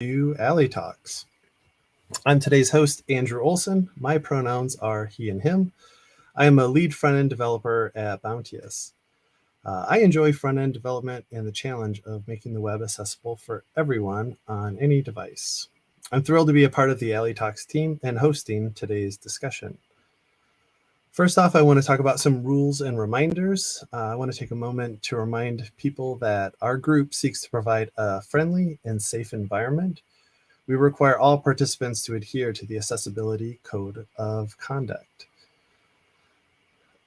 to A11y Talks. I'm today's host, Andrew Olson. My pronouns are he and him. I am a lead front-end developer at Bounteous. Uh, I enjoy front-end development and the challenge of making the web accessible for everyone on any device. I'm thrilled to be a part of the A11y Talks team and hosting today's discussion. First off, I want to talk about some rules and reminders. Uh, I want to take a moment to remind people that our group seeks to provide a friendly and safe environment. We require all participants to adhere to the Accessibility Code of Conduct.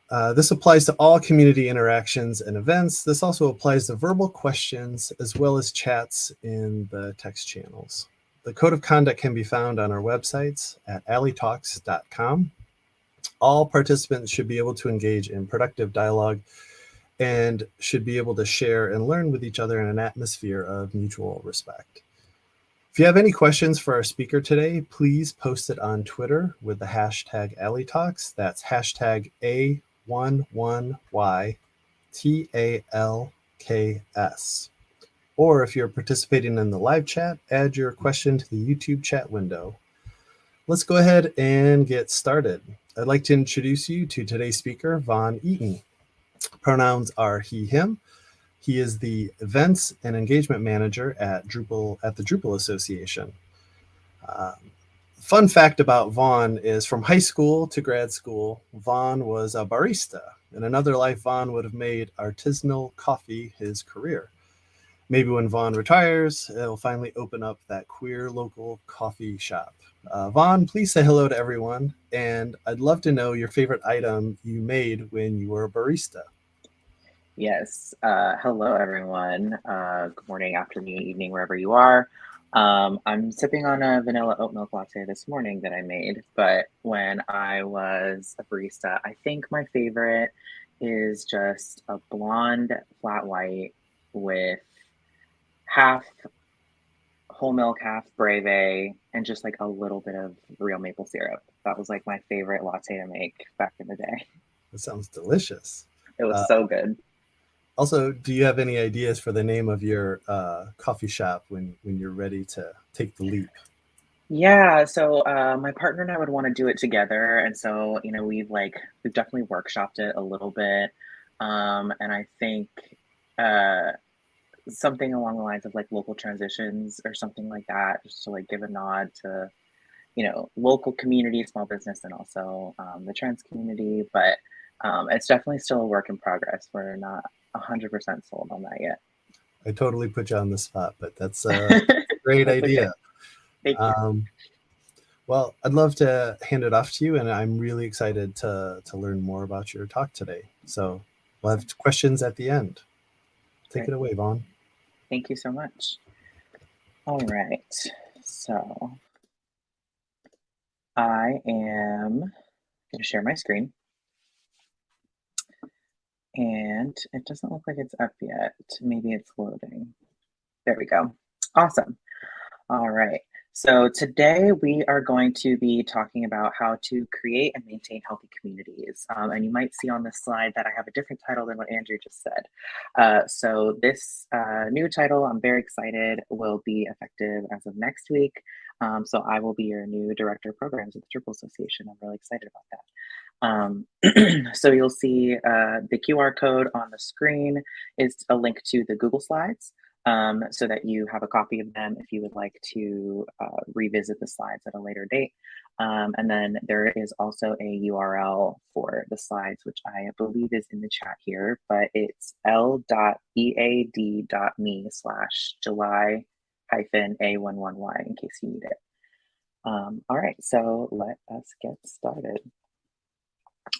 Uh, this applies to all community interactions and events. This also applies to verbal questions as well as chats in the text channels. The code of conduct can be found on our websites at a11ytalks.com. All participants should be able to engage in productive dialogue and should be able to share and learn with each other in an atmosphere of mutual respect. If you have any questions for our speaker today, please post it on Twitter with the hashtag A11yTalks. That's hashtag A 11YTALKS. Or if you're participating in the live chat, add your question to the YouTube chat window. Let's go ahead and get started. I'd like to introduce you to today's speaker, Von Eaton. Pronouns are he, him. He is the events and engagement manager at Drupal at the Drupal Association. Um, fun fact about Von is from high school to grad school, Von was a barista. In another life, Von would have made artisanal coffee his career. Maybe when Von retires, it'll finally open up that queer local coffee shop. Uh, Von, please say hello to everyone. And I'd love to know your favorite item you made when you were a barista. Yes. Uh, hello, everyone. Uh, good morning, afternoon, evening, wherever you are. Um, I'm sipping on a vanilla oat milk latte this morning that I made, but when I was a barista, I think my favorite is just a blonde flat white with half whole milk, half breve, and just like a little bit of real maple syrup. That was like my favorite latte to make back in the day. That sounds delicious. It was uh, so good. Also, do you have any ideas for the name of your uh, coffee shop when when you're ready to take the leap? Yeah, so uh, my partner and I would want to do it together, and so you know we've like we've definitely workshopped it a little bit, um, and I think uh, something along the lines of like local transitions or something like that, just to like give a nod to you know local community, small business, and also um, the trans community, but. Um, it's definitely still a work in progress. We're not 100% sold on that yet. I totally put you on the spot, but that's a great that's idea. Okay. Thank you. Um, well, I'd love to hand it off to you, and I'm really excited to, to learn more about your talk today. So we'll have questions at the end. Take it away, Von. Thank you so much. All right. So I am going to share my screen and it doesn't look like it's up yet. Maybe it's loading. There we go. Awesome. All right. So today we are going to be talking about how to create and maintain healthy communities. Um, and you might see on this slide that I have a different title than what Andrew just said. Uh, so this uh, new title, I'm very excited, will be effective as of next week. Um, so I will be your new Director of Programs at the Drupal Association. I'm really excited about that. Um, so you'll see uh, the QR code on the screen is a link to the Google Slides um, so that you have a copy of them if you would like to uh, revisit the slides at a later date. Um, and then there is also a URL for the slides, which I believe is in the chat here, but it's l.ead.me slash July hyphen A11Y in case you need it. Um, all right, so let us get started.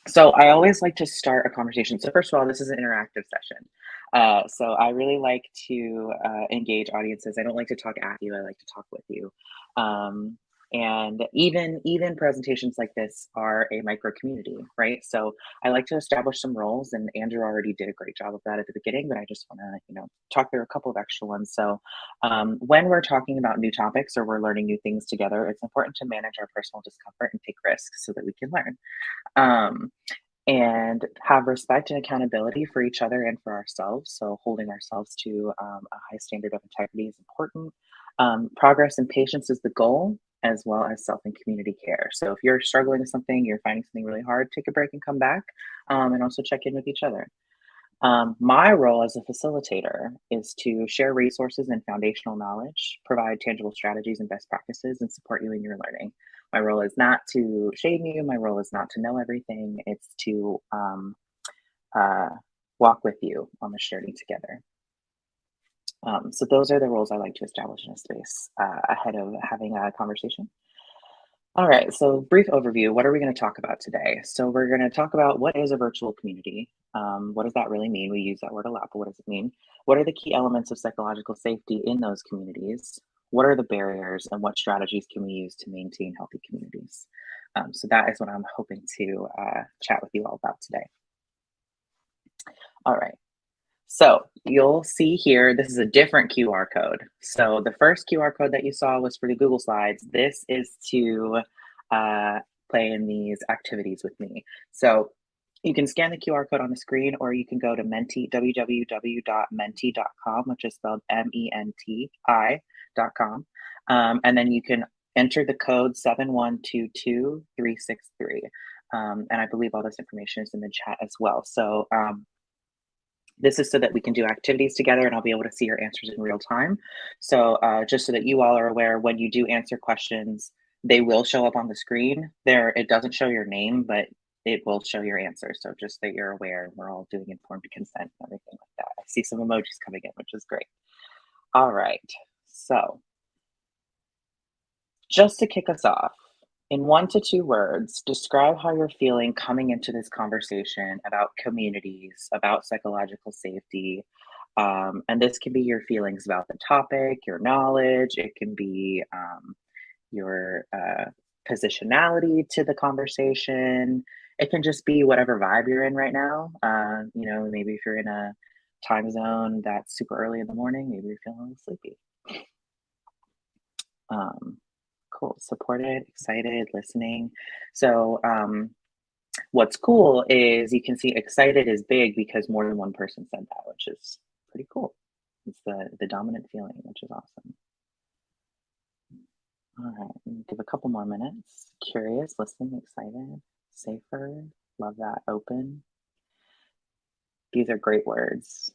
So I always like to start a conversation. So first of all, this is an interactive session. Uh, so I really like to uh, engage audiences. I don't like to talk at you. I like to talk with you. Um, and even even presentations like this are a micro community right so i like to establish some roles and andrew already did a great job of that at the beginning but i just want to you know talk through a couple of extra ones so um, when we're talking about new topics or we're learning new things together it's important to manage our personal discomfort and take risks so that we can learn um, and have respect and accountability for each other and for ourselves. So, holding ourselves to um, a high standard of integrity is important. Um, progress and patience is the goal, as well as self and community care. So if you're struggling with something, you're finding something really hard, take a break and come back, um, and also check in with each other. Um, my role as a facilitator is to share resources and foundational knowledge, provide tangible strategies and best practices, and support you in your learning. My role is not to shame you. My role is not to know everything. It's to um, uh, walk with you on this journey together. Um, so those are the roles I like to establish in a space uh, ahead of having a conversation. All right, so brief overview. What are we going to talk about today? So we're going to talk about what is a virtual community. Um, what does that really mean? We use that word a lot, but what does it mean? What are the key elements of psychological safety in those communities? What are the barriers and what strategies can we use to maintain healthy communities? Um, so that is what I'm hoping to uh, chat with you all about today. All right, so you'll see here, this is a different QR code. So the first QR code that you saw was for the Google Slides. This is to uh, play in these activities with me. So you can scan the QR code on the screen or you can go to Menti, www.menti.com, which is spelled M-E-N-T-I.com. Um, and then you can enter the code 7122363. Um, and I believe all this information is in the chat as well. So um, this is so that we can do activities together and I'll be able to see your answers in real time. So uh, just so that you all are aware, when you do answer questions, they will show up on the screen. There, it doesn't show your name, but it will show your answer. So just that you're aware, we're all doing informed consent and everything like that. I see some emojis coming in, which is great. All right, so just to kick us off, in one to two words, describe how you're feeling coming into this conversation about communities, about psychological safety. Um, and this can be your feelings about the topic, your knowledge, it can be um, your uh, positionality to the conversation. It can just be whatever vibe you're in right now. Uh, you know, maybe if you're in a time zone that's super early in the morning, maybe you're feeling sleepy. Um, cool. Supported, excited, listening. So um, what's cool is you can see excited is big because more than one person said that, which is pretty cool. It's the, the dominant feeling, which is awesome. All right, give a couple more minutes. Curious, listening, excited, safer, love that, open. These are great words.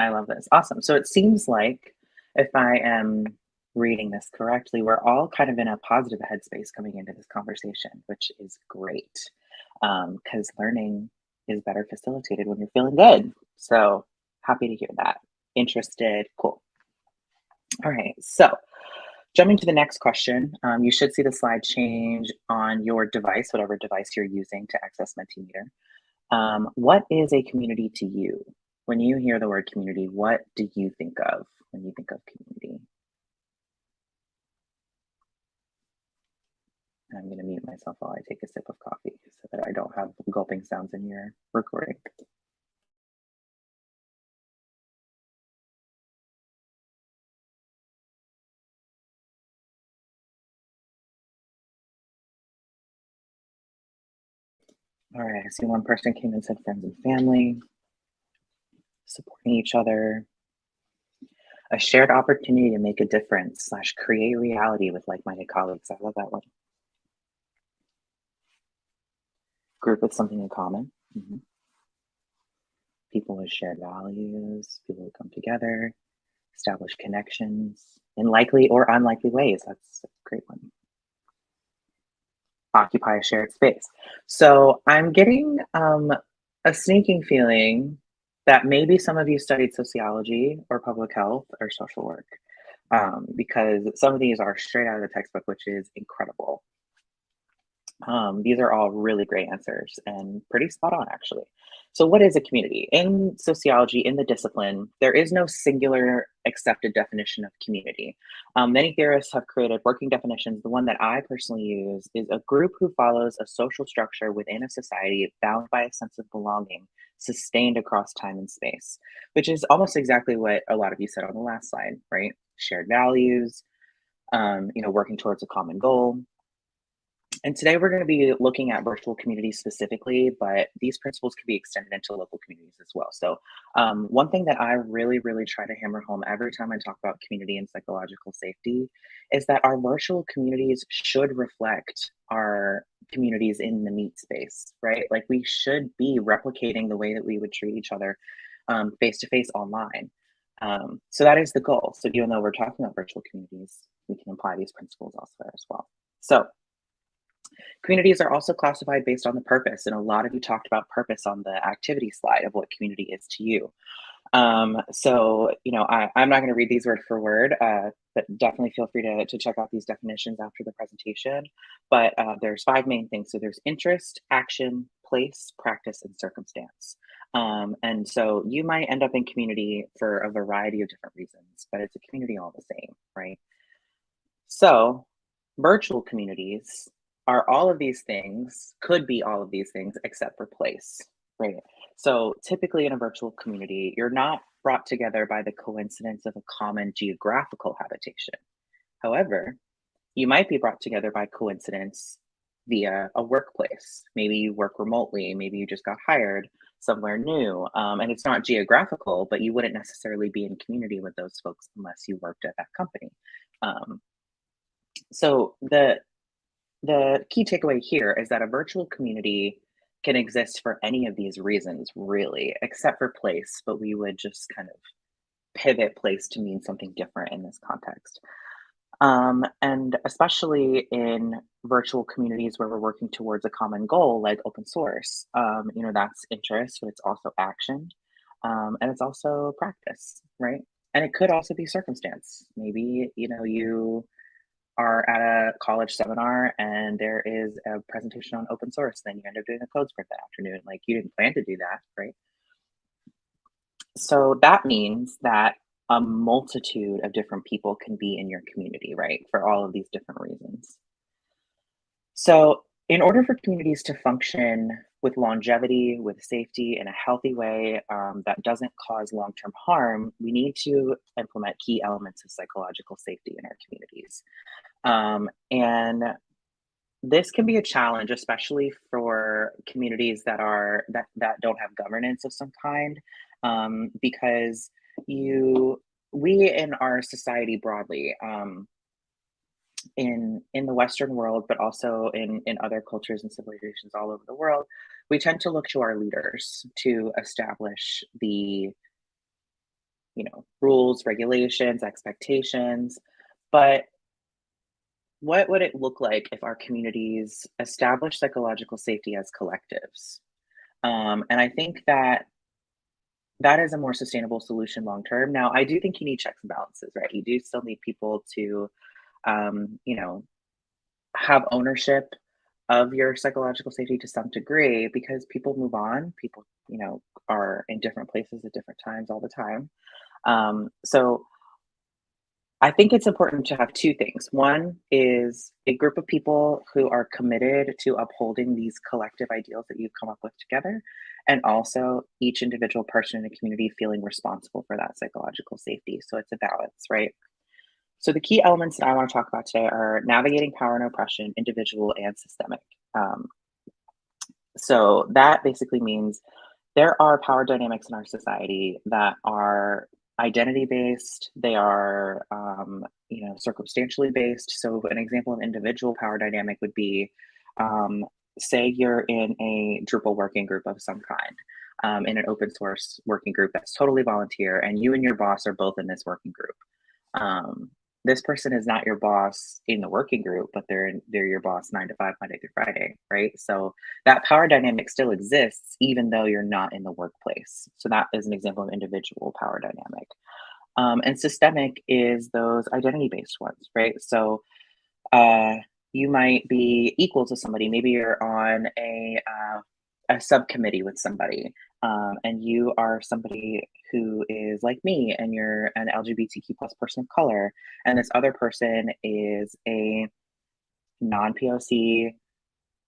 I love this. Awesome. So it seems like if I am reading this correctly, we're all kind of in a positive headspace coming into this conversation, which is great because um, learning is better facilitated when you're feeling good. So happy to hear that. Interested, cool. All right, so jumping to the next question, um, you should see the slide change on your device, whatever device you're using to access Mentimeter. Um, what is a community to you? When you hear the word community, what do you think of? when you think of community. I'm going to mute myself while I take a sip of coffee so that I don't have gulping sounds in your recording. All right, I see one person came and said friends and family, supporting each other, a shared opportunity to make a difference slash create reality with like-minded colleagues. I love that one. Group with something in common. Mm -hmm. People with shared values, people who come together, establish connections in likely or unlikely ways. That's a great one. Occupy a shared space. So I'm getting um, a sneaking feeling that maybe some of you studied sociology or public health or social work um, because some of these are straight out of the textbook, which is incredible. Um, these are all really great answers and pretty spot on, actually. So, what is a community? In sociology, in the discipline, there is no singular accepted definition of community. Um, many theorists have created working definitions. The one that I personally use is a group who follows a social structure within a society bound by a sense of belonging, sustained across time and space, which is almost exactly what a lot of you said on the last slide, right? Shared values, um, you know, working towards a common goal. And today we're going to be looking at virtual communities specifically, but these principles can be extended into local communities as well. So um, one thing that I really, really try to hammer home every time I talk about community and psychological safety is that our virtual communities should reflect our communities in the meat space, right? Like we should be replicating the way that we would treat each other face to face online. Um, so that is the goal. So even though we're talking about virtual communities, we can apply these principles elsewhere as well. So Communities are also classified based on the purpose, and a lot of you talked about purpose on the activity slide of what community is to you. Um, so, you know, I, am not going to read these word for word, uh, but definitely feel free to, to check out these definitions after the presentation. But uh, there's five main things. So there's interest, action, place, practice, and circumstance. Um, and so you might end up in community for a variety of different reasons, but it's a community all the same, right? So virtual communities are all of these things, could be all of these things except for place, right? So typically in a virtual community, you're not brought together by the coincidence of a common geographical habitation. However, you might be brought together by coincidence via a workplace. Maybe you work remotely, maybe you just got hired somewhere new. Um, and it's not geographical, but you wouldn't necessarily be in community with those folks unless you worked at that company. Um, so the the key takeaway here is that a virtual community can exist for any of these reasons, really, except for place, but we would just kind of pivot place to mean something different in this context. Um, and especially in virtual communities where we're working towards a common goal like open source, um, you know, that's interest, but it's also action. Um, and it's also practice, right? And it could also be circumstance. Maybe, you know, you are at a college seminar and there is a presentation on open source, then you end up doing a code sprint that afternoon. Like you didn't plan to do that, right? So that means that a multitude of different people can be in your community, right? For all of these different reasons. So in order for communities to function with longevity, with safety in a healthy way um, that doesn't cause long-term harm, we need to implement key elements of psychological safety in our communities. Um, and this can be a challenge, especially for communities that are that that don't have governance of some kind, um, because you we in our society broadly um, in in the Western world, but also in in other cultures and civilizations all over the world, we tend to look to our leaders to establish the you know rules, regulations, expectations, but what would it look like if our communities establish psychological safety as collectives? Um, and I think that that is a more sustainable solution long term. Now, I do think you need checks and balances, right? You do still need people to, um, you know, have ownership of your psychological safety to some degree because people move on. People, you know, are in different places at different times all the time. Um, so I think it's important to have two things. One is a group of people who are committed to upholding these collective ideals that you've come up with together, and also each individual person in a community feeling responsible for that psychological safety. So it's a balance, right? So the key elements that I want to talk about today are navigating power and oppression, individual and systemic. Um, so that basically means there are power dynamics in our society that are identity based, they are um, you know circumstantially based. So an example of individual power dynamic would be um, say you're in a Drupal working group of some kind, um, in an open source working group that's totally volunteer, and you and your boss are both in this working group. Um, this person is not your boss in the working group, but they're they're your boss nine to five, Monday through Friday, right? So that power dynamic still exists, even though you're not in the workplace. So that is an example of individual power dynamic. Um, and systemic is those identity based ones, right? So uh, you might be equal to somebody. Maybe you're on a uh, a subcommittee with somebody, um, and you are somebody who is like me and you're an lgbtq plus person of color and this other person is a non-poc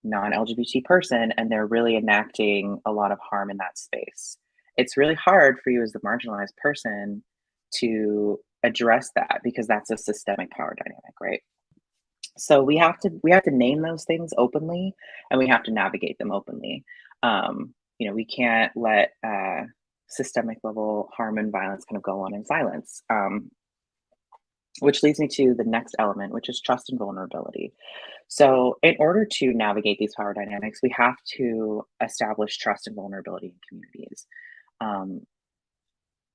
non-lgbt person and they're really enacting a lot of harm in that space it's really hard for you as the marginalized person to address that because that's a systemic power dynamic right So we have to we have to name those things openly, and we have to navigate them openly. Um, you know, we can't let uh, systemic level harm and violence kind of go on in silence. Um, which leads me to the next element, which is trust and vulnerability. So, in order to navigate these power dynamics, we have to establish trust and vulnerability in communities. Um,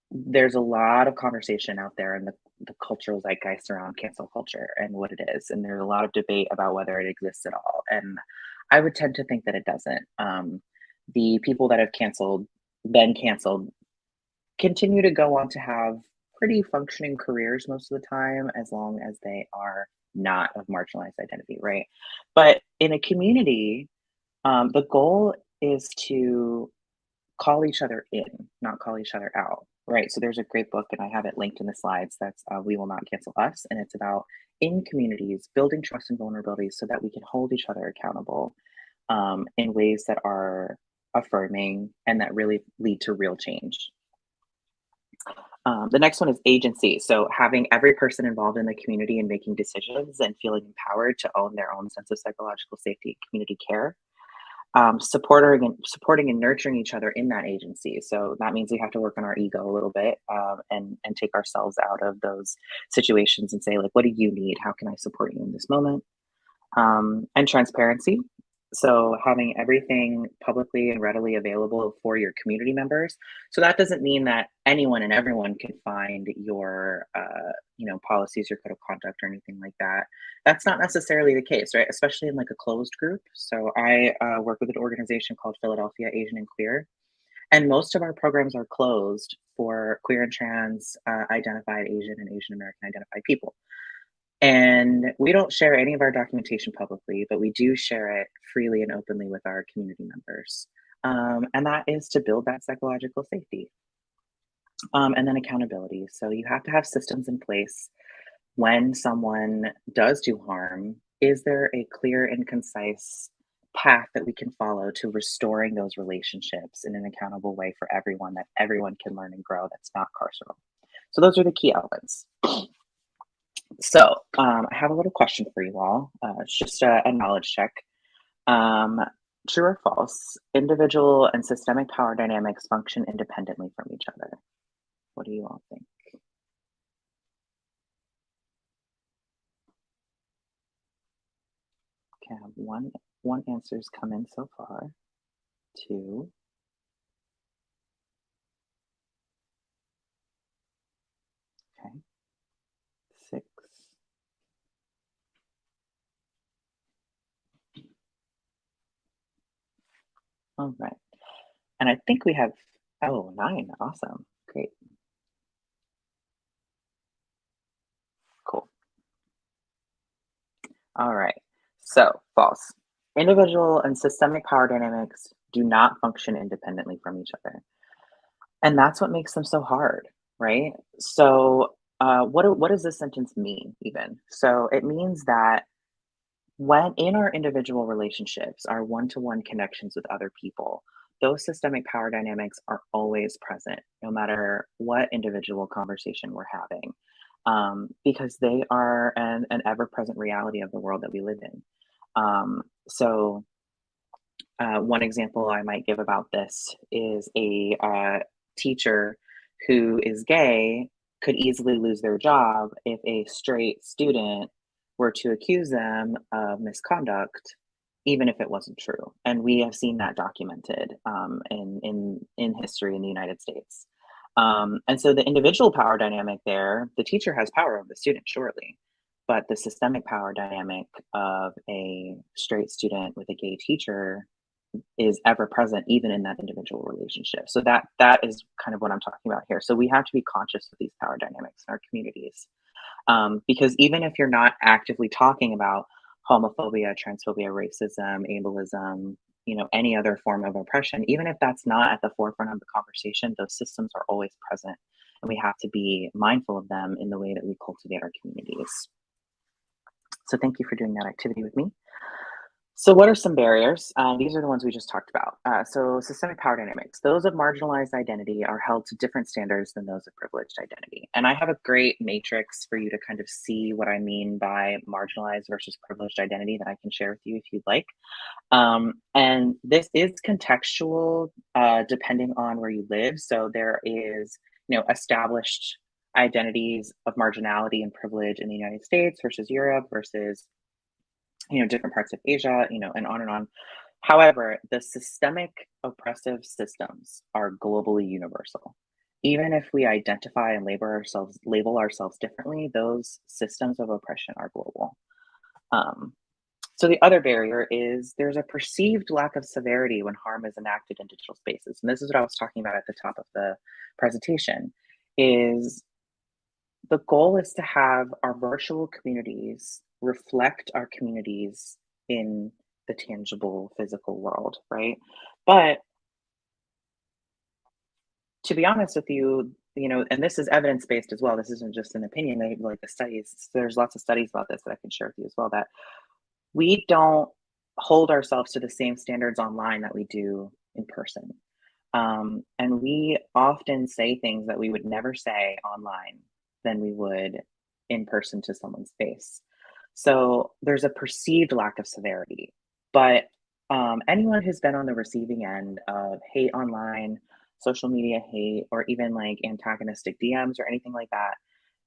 there's a lot of conversation out there in the, the cultural zeitgeist around cancel culture and what it is. And there's a lot of debate about whether it exists at all. And I would tend to think that it doesn't. Um, the people that have canceled, been canceled, continue to go on to have pretty functioning careers most of the time, as long as they are not of marginalized identity, right? But in a community, um, the goal is to call each other in, not call each other out, right? So there's a great book, and I have it linked in the slides. That's uh, "We Will Not Cancel Us," and it's about in communities building trust and vulnerability so that we can hold each other accountable um, in ways that are affirming and that really lead to real change. Um, the next one is agency. So having every person involved in the community and making decisions and feeling empowered to own their own sense of psychological safety community care. Um, supporting and supporting and nurturing each other in that agency. So that means we have to work on our ego a little bit um, and and take ourselves out of those situations and say like, what do you need? How can I support you in this moment? Um, and transparency. So having everything publicly and readily available for your community members. So that doesn't mean that anyone and everyone can find your, uh, you know, policies, your code of conduct, or anything like that. That's not necessarily the case, right? Especially in like a closed group. So I uh, work with an organization called Philadelphia Asian and Queer, and most of our programs are closed for queer and trans uh, identified Asian and Asian American identified people. And we don't share any of our documentation publicly, but we do share it freely and openly with our community members. Um, and that is to build that psychological safety. Um, and then accountability. So you have to have systems in place when someone does do harm. Is there a clear and concise path that we can follow to restoring those relationships in an accountable way for everyone that everyone can learn and grow that's not carceral? So those are the key elements. So um, I have a little question for you all. Uh, it's just a, a knowledge check. Um, true or false? Individual and systemic power dynamics function independently from each other. What do you all think? Okay, one one answer's come in so far. Two. Okay. Six. All right. And I think we have, oh, nine. Awesome. Great. Cool. All right. So, false. Individual and systemic power dynamics do not function independently from each other. And that's what makes them so hard, right? So, uh, what, what does this sentence mean, even? So, it means that when in our individual relationships, our one to one connections with other people, those systemic power dynamics are always present, no matter what individual conversation we're having, um, because they are an, an ever present reality of the world that we live in. Um, so, uh, one example I might give about this is a uh, teacher who is gay could easily lose their job if a straight student were to accuse them of misconduct, even if it wasn't true. And we have seen that documented um, in, in, in history in the United States. Um, and so the individual power dynamic there, the teacher has power over the student, surely, but the systemic power dynamic of a straight student with a gay teacher is ever present even in that individual relationship so that that is kind of what i'm talking about here so we have to be conscious of these power dynamics in our communities um, because even if you're not actively talking about homophobia, transphobia, racism, ableism, you know, any other form of oppression, even if that's not at the forefront of the conversation, those systems are always present. And we have to be mindful of them in the way that we cultivate our communities. So thank you for doing that activity with me. So, what are some barriers? Um, these are the ones we just talked about. Uh, so, systemic power dynamics. Those of marginalized identity are held to different standards than those of privileged identity. And I have a great matrix for you to kind of see what I mean by marginalized versus privileged identity that I can share with you if you'd like. Um, and this is contextual uh, depending on where you live. So, there is, you know, established identities of marginality and privilege in the United States versus Europe versus you know, different parts of Asia, you know, and on and on. However, the systemic oppressive systems are globally universal. Even if we identify and label ourselves label ourselves differently, those systems of oppression are global. Um, so the other barrier is there's a perceived lack of severity when harm is enacted in digital spaces. And this is what I was talking about at the top of the presentation is the goal is to have our virtual communities reflect our communities in the tangible physical world, right? But to be honest with you, you know, and this is evidence based as well. This isn't just an opinion. They like the studies. There's lots of studies about this that I can share with you as well. That we don't hold ourselves to the same standards online that we do in person. Um, and we often say things that we would never say online than we would in person to someone's face. So there's a perceived lack of severity. But um, anyone who's been on the receiving end of hate online, social media hate, or even like antagonistic DMs or anything like that,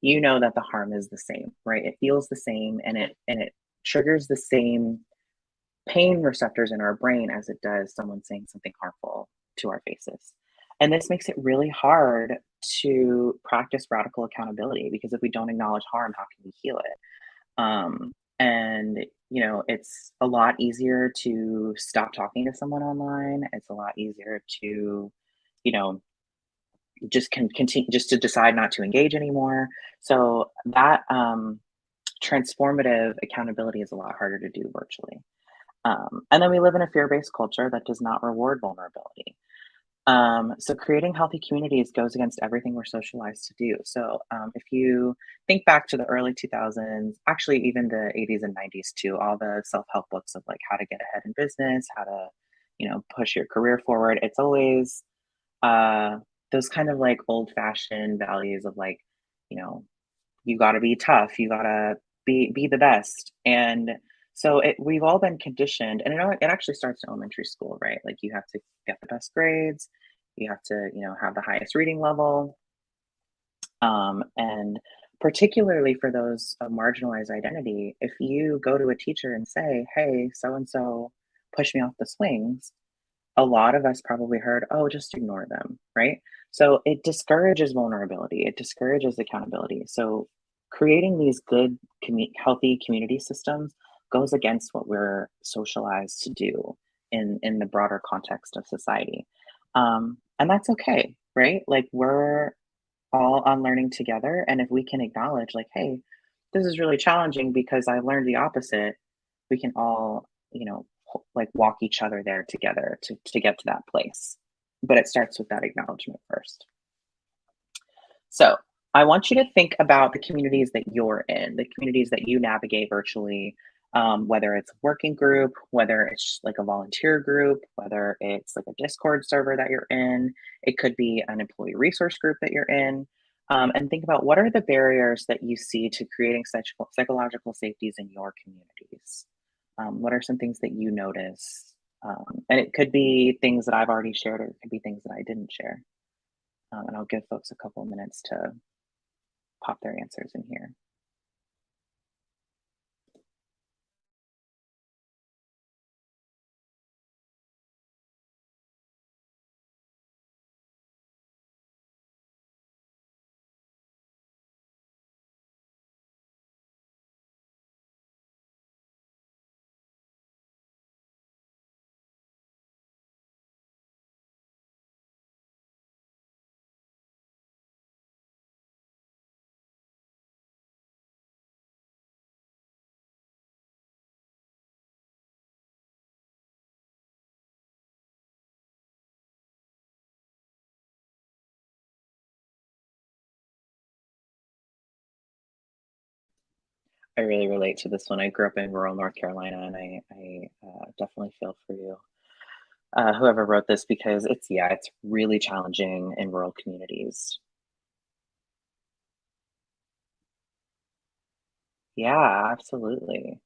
you know that the harm is the same, right? It feels the same and it and it triggers the same pain receptors in our brain as it does someone saying something harmful to our faces. And this makes it really hard to practice radical accountability because if we don't acknowledge harm, how can we heal it? Um, and you know, it's a lot easier to stop talking to someone online. It's a lot easier to, you know, just can continue just to decide not to engage anymore. So that um, transformative accountability is a lot harder to do virtually. Um, and then we live in a fear-based culture that does not reward vulnerability. Um, so creating healthy communities goes against everything we're socialized to do. So um, if you think back to the early 2000s, actually even the 80s and 90s too, all the self-help books of like how to get ahead in business, how to, you know, push your career forward. It's always uh, those kind of like old-fashioned values of like, you know, you got to be tough, you got to be be the best, and so it, we've all been conditioned, and it, it actually starts in elementary school, right? Like you have to get the best grades, you have to, you know, have the highest reading level, um, and particularly for those of marginalized identity, if you go to a teacher and say, "Hey, so and so push me off the swings," a lot of us probably heard, "Oh, just ignore them," right? So it discourages vulnerability, it discourages accountability. So creating these good, healthy community systems goes against what we're socialized to do in in the broader context of society. Um, and that's okay right? Like we're all unlearning together and if we can acknowledge like hey this is really challenging because i learned the opposite we can all you know like walk each other there together to, to get to that place. But it starts with that acknowledgement first. So i want you to think about the communities that you're in the communities that you navigate virtually um, whether it's a working group, whether it's like a volunteer group, whether it's like a Discord server that you're in, it could be an employee resource group that you're in. Um, and think about what are the barriers that you see to creating such psychological safeties in your communities? Um, what are some things that you notice? Um, and it could be things that I've already shared, or it could be things that I didn't share. Um, and I'll give folks a couple minutes to pop their answers in here. I really relate to this one. I grew up in rural North Carolina, and I, I uh, definitely feel for you, uh, whoever wrote this, because it's yeah, it's really challenging in rural communities. Yeah, absolutely.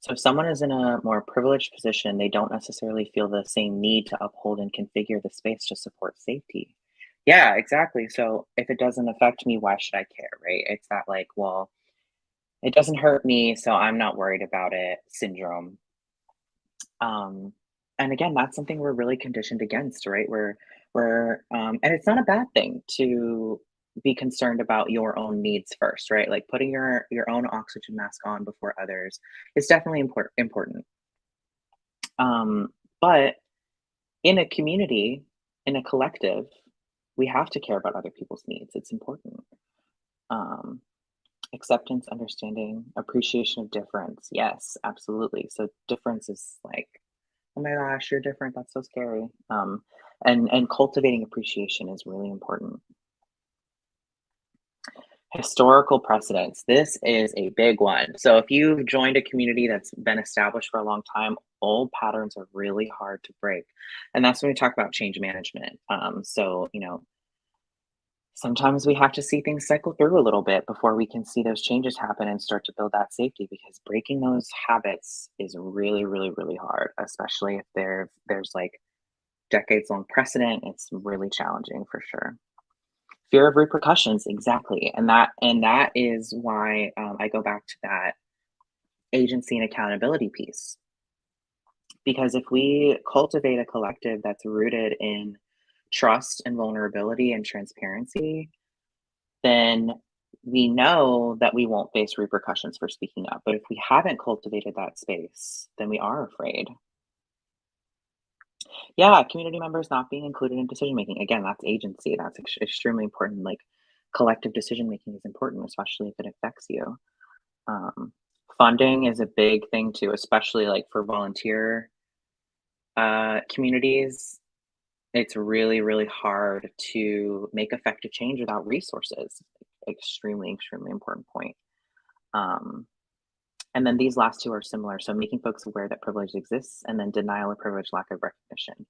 So if someone is in a more privileged position, they don't necessarily feel the same need to uphold and configure the space to support safety. Yeah, exactly. So if it doesn't affect me, why should I care, right? It's that like, well, it doesn't hurt me, so I'm not worried about it syndrome. Um, and again, that's something we're really conditioned against, right? We're we're um, and it's not a bad thing to be concerned about your own needs first, right? Like putting your your own oxygen mask on before others is definitely important important. Um, but in a community, in a collective, we have to care about other people's needs. It's important. Um, acceptance, understanding, appreciation of difference. Yes, absolutely. So difference is like, oh my gosh, you're different. That's so scary. Um, and and cultivating appreciation is really important. Historical precedents. This is a big one. So if you've joined a community that's been established for a long time, old patterns are really hard to break. And that's when we talk about change management. Um, so, you know, sometimes we have to see things cycle through a little bit before we can see those changes happen and start to build that safety because breaking those habits is really really really hard especially if there there's like decades long precedent it's really challenging for sure. Fear of repercussions exactly and that and that is why um, i go back to that agency and accountability piece. Because if we cultivate a collective that's rooted in trust and vulnerability and transparency, then we know that we won't face repercussions for speaking up. But if we haven't cultivated that space, then we are afraid. Yeah, community members not being included in decision making. Again, that's agency. That's ex- extremely important. Like collective decision making is important, especially if it affects you. Um, funding is a big thing too, especially like for volunteer uh, communities it's really, really hard to make effective change without resources. Extremely, extremely important point. Um, and then these last two are similar. So making folks aware that privilege exists and then denial of privilege, lack of recognition.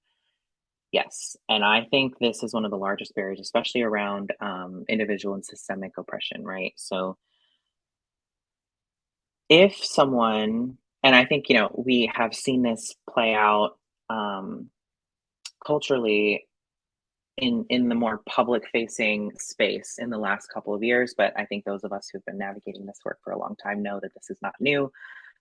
Yes. And I think this is one of the largest barriers, especially around um, individual and systemic oppression, right? So if someone, and I think, you know, we have seen this play out um, culturally in in the more public facing space in the last couple of years but i think those of us who've been navigating this work for a long time know that this is not new.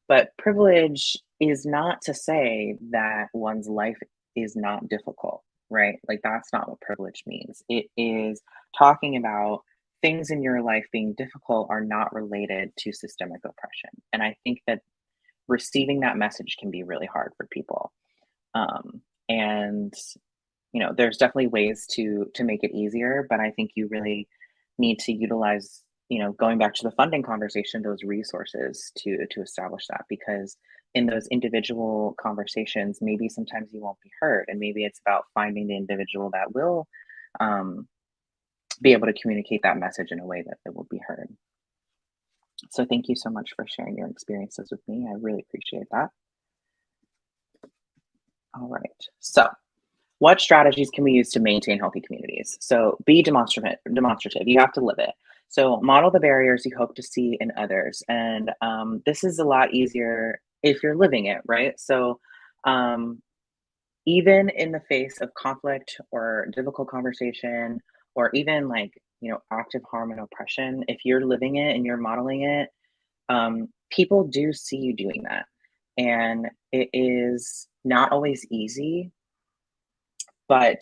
But privilege is not to say that one's life is not difficult right? Like that's not what privilege means. It is talking about things in your life being difficult are not related to systemic oppression. And i think that receiving that message can be really hard for people. Um, and you know there's definitely ways to to make it easier but i think you really need to utilize you know going back to the funding conversation those resources to to establish that because in those individual conversations maybe sometimes you won't be heard and maybe it's about finding the individual that will um, be able to communicate that message in a way that it will be heard. So thank you so much for sharing your experiences with me. I really appreciate that all right. So, what strategies can we use to maintain healthy communities? So, be demonstrative. Demonstrative. You have to live it. So, model the barriers you hope to see in others, and um, this is a lot easier if you're living it, right? So, um, even in the face of conflict or difficult conversation, or even like you know active harm and oppression, if you're living it and you're modeling it, um, people do see you doing that, and it is not always easy, but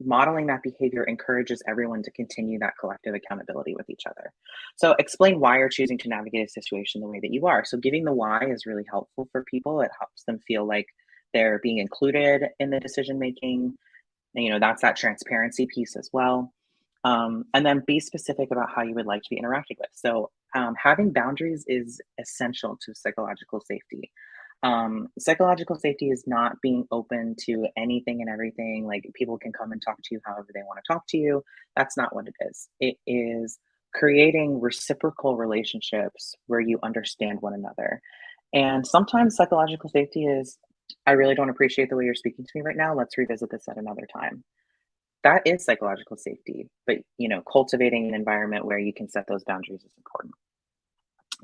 modeling that behavior encourages everyone to continue that collective accountability with each other. So explain why you're choosing to navigate a situation the way that you are. So giving the why is really helpful for people. It helps them feel like they're being included in the decision making. And, you know, that's that transparency piece as well. Um, and then be specific about how you would like to be interacted with. So um, having boundaries is essential to psychological safety. Um, psychological safety is not being open to anything and everything. Like people can come and talk to you however they want to talk to you. That's not what it is. It is creating reciprocal relationships where you understand one another. And sometimes psychological safety is, I really don't appreciate the way you're speaking to me right now. Let's revisit this at another time. That is psychological safety, but you know, cultivating an environment where you can set those boundaries is important.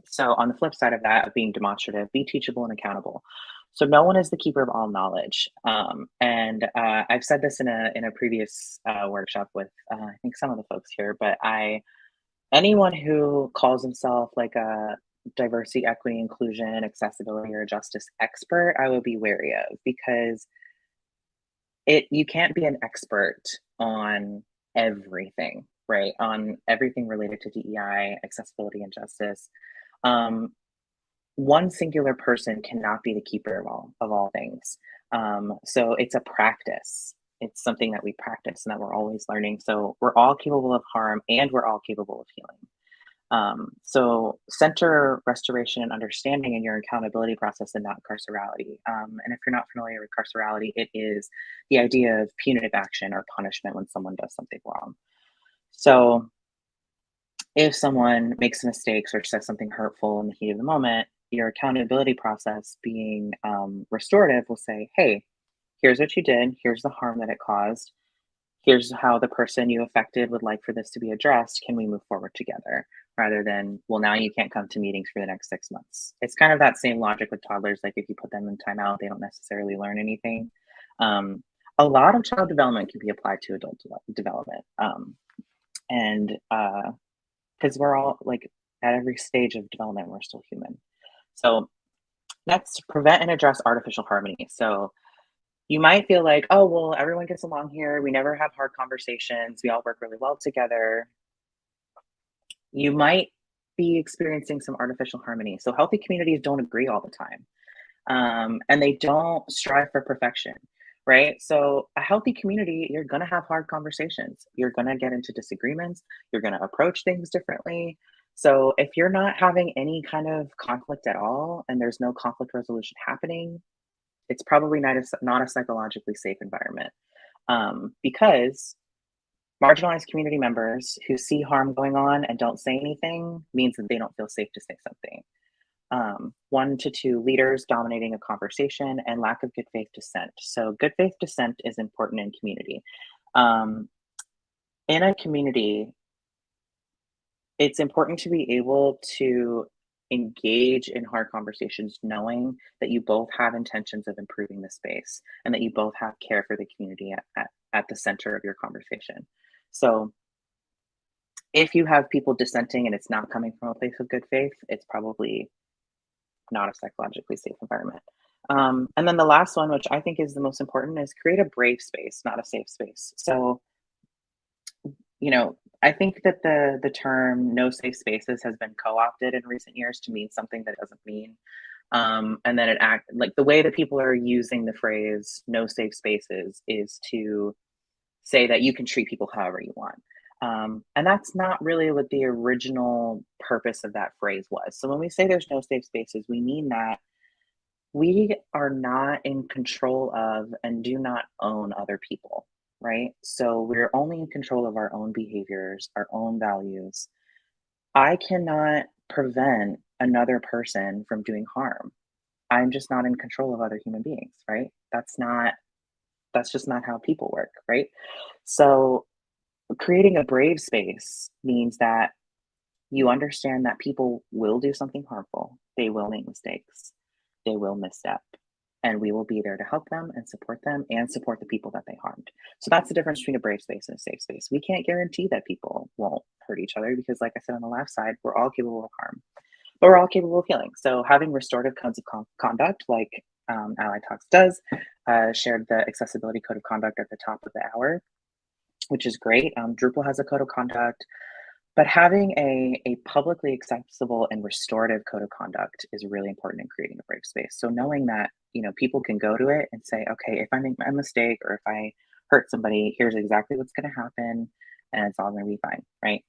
So on the flip side of that, of being demonstrative, be teachable and accountable. So no one is the keeper of all knowledge. Um, and uh, I've said this in a in a previous uh, workshop with uh, I think some of the folks here, but I anyone who calls himself like a diversity, equity, inclusion, accessibility, or justice expert, I would be wary of because it you can't be an expert on everything, right? On everything related to DEI, accessibility, and justice. Um, one singular person cannot be the keeper of all of all things. Um, so it's a practice. It's something that we practice and that we're always learning. So we're all capable of harm and we're all capable of healing. Um, so center restoration and understanding in your accountability process and not carcerality. Um, and if you're not familiar with carcerality, it is the idea of punitive action or punishment when someone does something wrong. So if someone makes mistakes or says something hurtful in the heat of the moment, your accountability process being um, restorative will say, hey, here's what you did, here's the harm that it caused, here's how the person you affected would like for this to be addressed. Can we move forward together? Rather than, well, now you can't come to meetings for the next six months. It's kind of that same logic with toddlers. Like if you put them in timeout, they don't necessarily learn anything. Um, a lot of child development can be applied to adult de development. Um, and because uh, we're all like at every stage of development, we're still human. So next, prevent and address artificial harmony. So you might feel like, oh, well, everyone gets along here. We never have hard conversations. We all work really well together. You might be experiencing some artificial harmony. So healthy communities don't agree all the time. Um, and they don't strive for perfection, right? So a healthy community, you're gonna have hard conversations. You're gonna get into disagreements. You're gonna approach things differently. So if you're not having any kind of conflict at all and there's no conflict resolution happening, it's probably not a, not a psychologically safe environment um, because marginalized community members who see harm going on and don't say anything means that they don't feel safe to say something. Um, one to two leaders dominating a conversation and lack of good faith dissent. So good faith dissent is important in community. Um, in a community, it's important to be able to engage in hard conversations knowing that you both have intentions of improving the space and that you both have care for the community at, at, at the center of your conversation so if you have people dissenting and it's not coming from a place of good faith it's probably not a psychologically safe environment um, and then the last one which i think is the most important is create a brave space not a safe space so you know I think that the the term no safe spaces has been co-opted in recent years to mean something that it doesn't mean. Um, and then it act like the way that people are using the phrase no safe spaces is to say that you can treat people however you want. Um, and that's not really what the original purpose of that phrase was. So when we say there's no safe spaces, we mean that we are not in control of and do not own other people right? So we're only in control of our own behaviors, our own values. I cannot prevent another person from doing harm. I'm just not in control of other human beings, right? That's not that's just not how people work, right? So creating a brave space means that you understand that people will do something harmful. They will make mistakes. They will misstep and we will be there to help them and support them and support the people that they harmed. So that's the difference between a brave space and a safe space. We can't guarantee that people won't hurt each other because, like I said on the left side, we're all capable of harm, but we're all capable of healing. So having restorative codes of con conduct, like um, A11y Talks does, uh, shared the accessibility code of conduct at the top of the hour, which is great. Um, Drupal has a code of conduct. But having a, a publicly accessible and restorative code of conduct is really important in creating a brave space. So knowing that, you know, people can go to it and say, okay, if I make a mistake or if I hurt somebody, here's exactly what's going to happen and it's all going to be fine, right?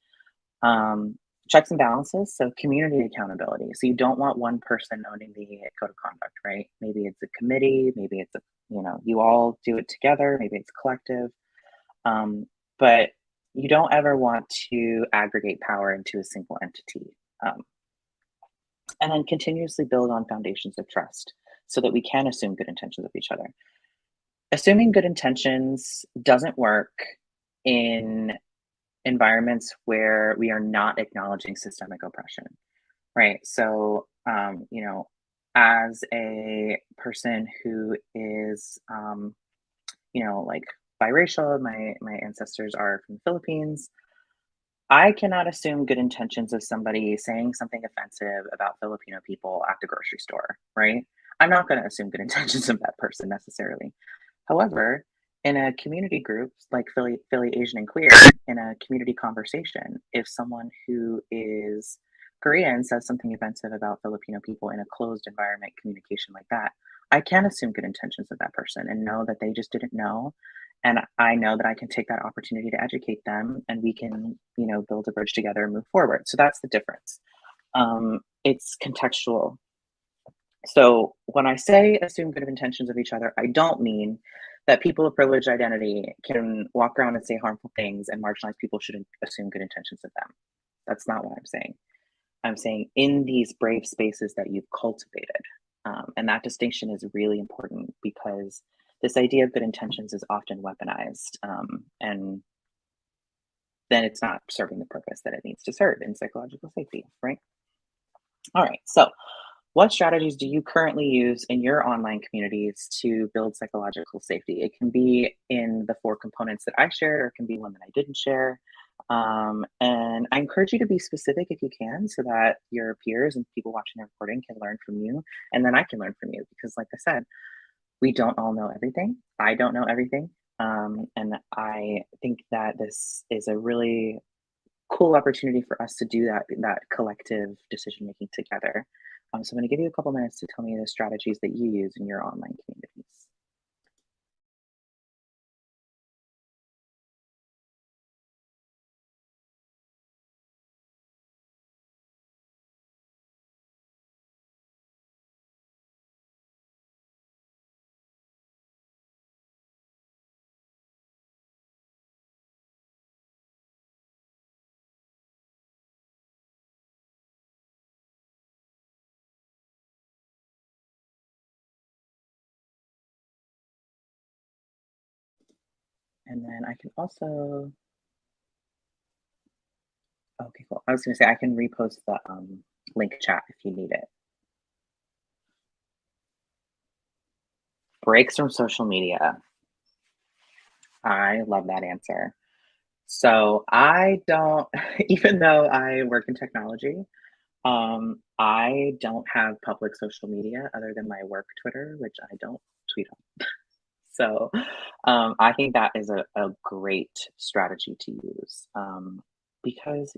Um, checks and balances, so community accountability. So you don't want one person owning the code of conduct, right? Maybe it's a committee, maybe it's a, you know, you all do it together, maybe it's collective. Um, but you don't ever want to aggregate power into a single entity. Um, and then continuously build on foundations of trust so that we can assume good intentions of each other. Assuming good intentions doesn't work in environments where we are not acknowledging systemic oppression, right? So, um, you know, as a person who is, um, you know, like biracial, my my ancestors are from the Philippines. I cannot assume good intentions of somebody saying something offensive about Filipino people at the grocery store, right? I'm not going to assume good intentions of that person necessarily. However, in a community group like Philly, Philly Asian and Queer, in a community conversation, if someone who is Korean says something offensive about Filipino people in a closed environment communication like that, I can assume good intentions of that person and know that they just didn't know. And I know that I can take that opportunity to educate them and we can, you know, build a bridge together and move forward. So that's the difference. Um, it's contextual. So when I say assume good intentions of each other, I don't mean that people of privileged identity can walk around and say harmful things and marginalized people shouldn't assume good intentions of them. That's not what I'm saying. I'm saying in these brave spaces that you've cultivated. Um, and that distinction is really important because this idea of good intentions is often weaponized um, and then it's not serving the purpose that it needs to serve in psychological safety, right? All right, so what strategies do you currently use in your online communities to build psychological safety? It can be in the four components that I shared, or it can be one that I didn't share. Um, and I encourage you to be specific if you can, so that your peers and people watching the recording can learn from you, and then I can learn from you. Because, like I said, we don't all know everything. I don't know everything, um, and I think that this is a really cool opportunity for us to do that that collective decision making together. Um, so I'm going to give you a couple minutes to tell me the strategies that you use in your online communities. And then I can also, okay, cool. I was gonna say I can repost the um, link chat if you need it. Breaks from social media. I love that answer. So I don't, even though I work in technology, um, I don't have public social media other than my work Twitter, which I don't tweet on. so um, I think that is a, a great strategy to use um, because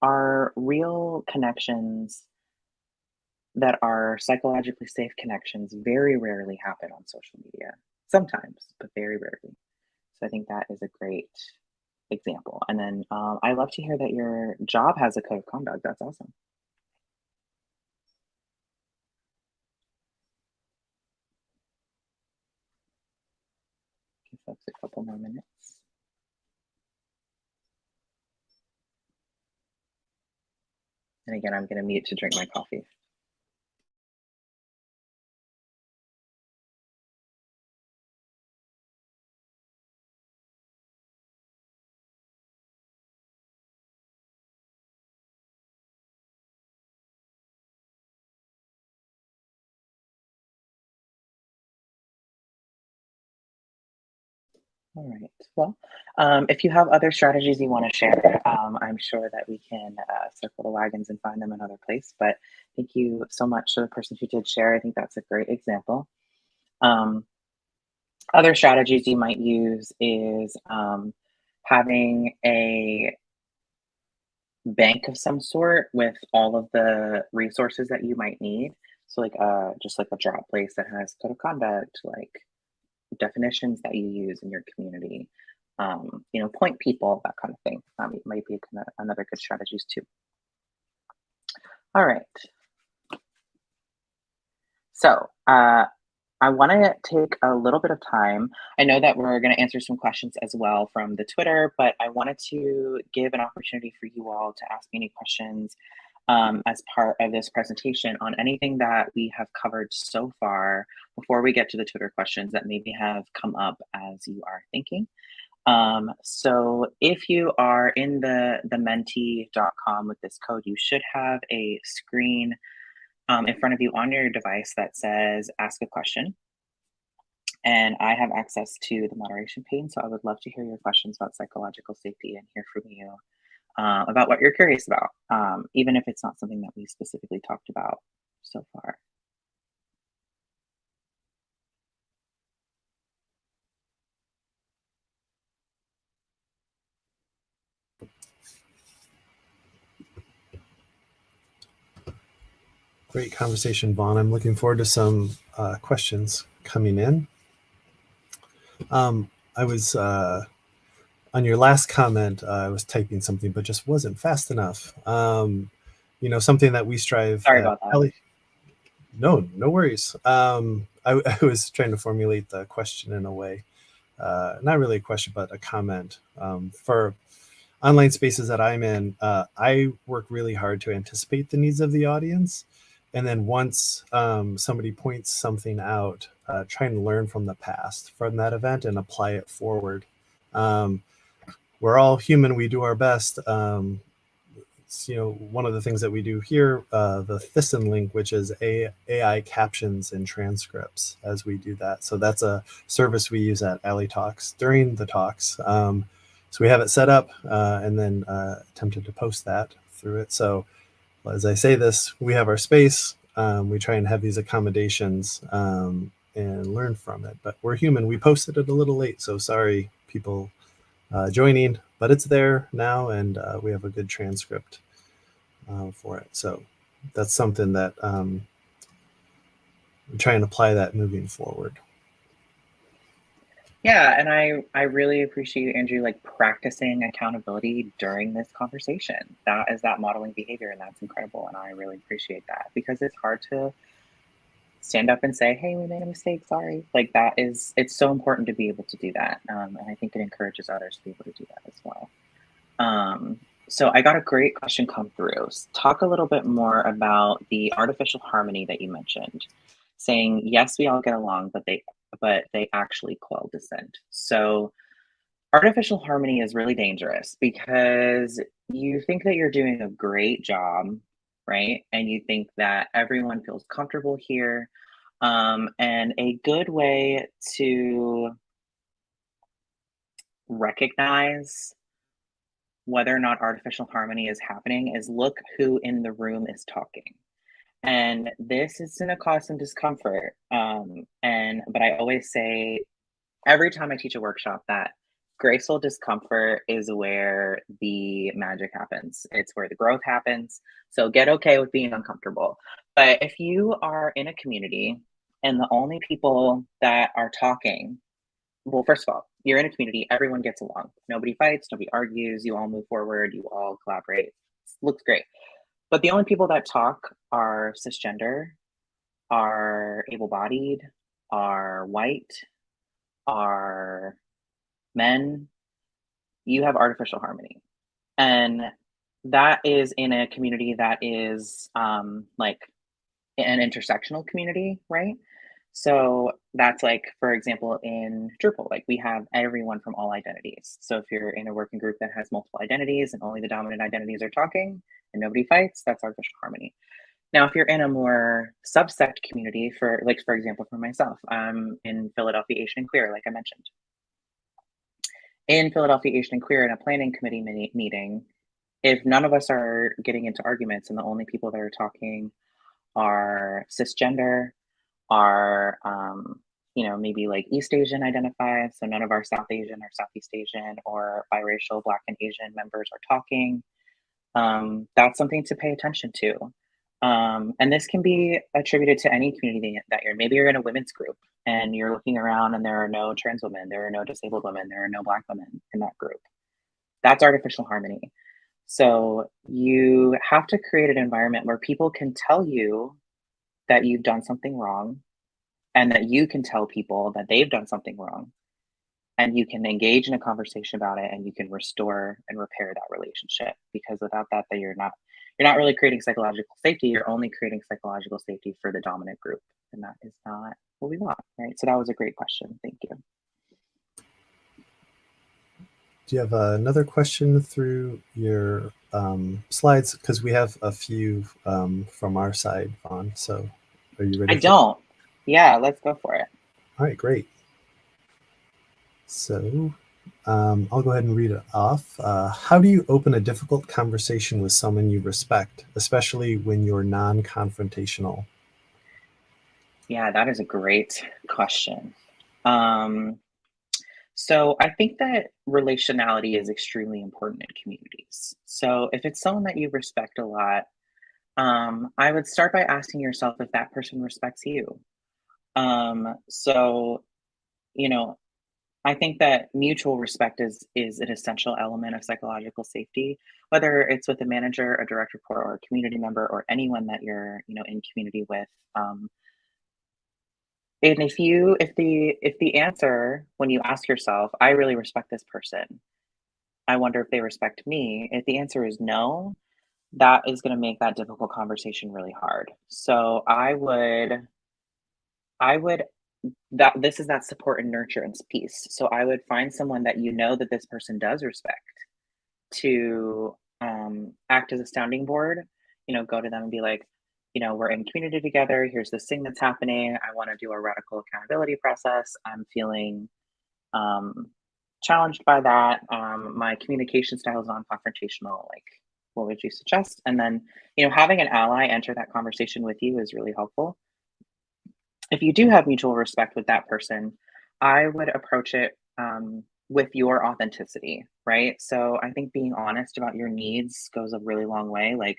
our real connections that are psychologically safe connections very rarely happen on social media. Sometimes, but very rarely. So I think that is a great example. And then um, I love to hear that your job has a code of conduct. That's awesome. Folks a couple more minutes. And again, I'm going to mute to drink my coffee. All right. Well, um, if you have other strategies you want to share, um, I'm sure that we can uh, circle the wagons and find them another place. But thank you so much to the person who did share. I think that's a great example. Um, other strategies you might use is um, having a bank of some sort with all of the resources that you might need. So like uh, just like a drop place that has code of conduct, like definitions that you use in your community, um, you know, point people, that kind of thing. Um, might be another good strategies too. All right. So uh, I want to take a little bit of time. I know that we're going to answer some questions as well from the Twitter, but I wanted to give an opportunity for you all to ask me any questions um, as part of this presentation on anything that we have covered so far before we get to the Twitter questions that maybe have come up as you are thinking. Um, so if you are in the, the menti.com with this code, you should have a screen um, in front of you on your device that says ask a question. And I have access to the moderation pane, so I would love to hear your questions about psychological safety and hear from you uh, about what you're curious about, um, even if it's not something that we specifically talked about so far. Great conversation, Von. I'm looking forward to some uh, questions coming in. Um, I was uh, on your last comment. Uh, I was typing something, but just wasn't fast enough. Um, you know, something that we strive. Sorry about that. Ellie, no, no worries. Um, I, I, was trying to formulate the question in a way, uh, not really a question, but a comment. Um, for online spaces that I'm in, uh, I work really hard to anticipate the needs of the audience and then once um, somebody points something out, uh, try and learn from the past from that event and apply it forward. Um, we're all human. We do our best. Um, you know, one of the things that we do here, uh, the Thyssen link, which is A AI captions and transcripts as we do that. So that's a service we use at A11y Talks during the talks. Um, so we have it set up uh, and then uh, attempted to post that through it. So as I say this, we have our space. Um, we try and have these accommodations um, and learn from it. But we're human. We posted it a little late, so sorry, people uh, joining. But it's there now, and uh, we have a good transcript uh, for it. So that's something that um, I'm trying to apply that moving forward. Yeah, and I I really appreciate Andrew like practicing accountability during this conversation. That is that modeling behavior, and that's incredible. And I really appreciate that because it's hard to stand up and say, "Hey, we made a mistake. Sorry." Like that is it's so important to be able to do that, um, and I think it encourages others to be able to do that as well. Um, so I got a great question come through. Talk a little bit more about the artificial harmony that you mentioned, saying yes, we all get along, but they but they actually quell dissent. So artificial harmony is really dangerous because you think that you're doing a great job, right? And you think that everyone feels comfortable here. Um, and a good way to recognize whether or not artificial harmony is happening is look who in the room is talking and this is going to cause some discomfort um, and but i always say every time i teach a workshop that graceful discomfort is where the magic happens. It's where the growth happens. So get okay with being uncomfortable. But if you are in a community and the only people that are talking well first of all you're in a community everyone gets along. Nobody fights nobody argues you all move forward you all collaborate. Looks great. But the only people that talk are cisgender, are able bodied, are white, are men. You have artificial harmony. And that is in a community that is um, like an intersectional community, right? So that's like, for example, in Drupal, like we have everyone from all identities. So if you're in a working group that has multiple identities and only the dominant identities are talking and nobody fights, that's artificial harmony. Now, if you're in a more subsect community, for like, for example, for myself, I'm in Philadelphia Asian and Queer, like I mentioned. In Philadelphia Asian and Queer in a planning committee meeting, if none of us are getting into arguments and the only people that are talking are cisgender, are um, you know maybe like east asian identified so none of our south asian or southeast asian or biracial black and asian members are talking um, that's something to pay attention to. Um, and this can be attributed to any community that you're maybe you're in a women's group and you're looking around and there are no trans women there are no disabled women there are no black women in that group. That's artificial harmony. So you have to create an environment where people can tell you that you've done something wrong and that you can tell people that they've done something wrong. And you can engage in a conversation about it and you can restore and repair that relationship because without that that you're not you're not really creating psychological safety you're only creating psychological safety for the dominant group. And that is not what we want right? So that was a great question. Thank you. Do you have another question through your um, slides? Because we have a few um, from our side on so are you ready i don't. Yeah let's go for it. All right great. So um, I'll go ahead and read it off. Uh, how do you open a difficult conversation with someone you respect, especially when you're non-confrontational? Yeah, that is a great question. Um, so I think that relationality is extremely important in communities. So if it's someone that you respect a lot, um, I would start by asking yourself if that person respects you. Um, so, you know, I think that mutual respect is is an essential element of psychological safety, whether it's with a manager, a direct report, or a community member, or anyone that you're you know in community with. Um, and if you if the if the answer when you ask yourself, I really respect this person, I wonder if they respect me. If the answer is no, that is going to make that difficult conversation really hard. So I would I would that this is that support and nurturance piece. So I would find someone that you know that this person does respect to um, act as a sounding board. You know, go to them and be like, you know, we're in community together. Here's this thing that's happening. I want to do a radical accountability process. I'm feeling um, challenged by that. Um, my communication style is non-confrontational. Like, what would you suggest? And then, you know, having an ally enter that conversation with you is really helpful if you do have mutual respect with that person, I would approach it um, with your authenticity, right? So I think being honest about your needs goes a really long way. Like,